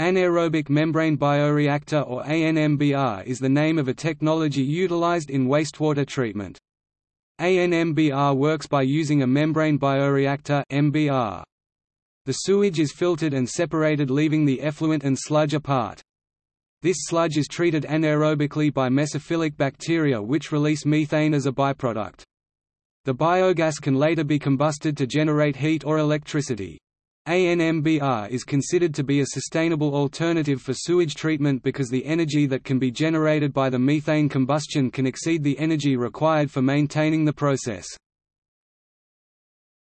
Anaerobic membrane bioreactor or ANMBR is the name of a technology utilized in wastewater treatment. ANMBR works by using a membrane bioreactor MBR. The sewage is filtered and separated leaving the effluent and sludge apart. This sludge is treated anaerobically by mesophilic bacteria which release methane as a byproduct. The biogas can later be combusted to generate heat or electricity. ANMBR is considered to be a sustainable alternative for sewage treatment because the energy that can be generated by the methane combustion can exceed the energy required for maintaining the process.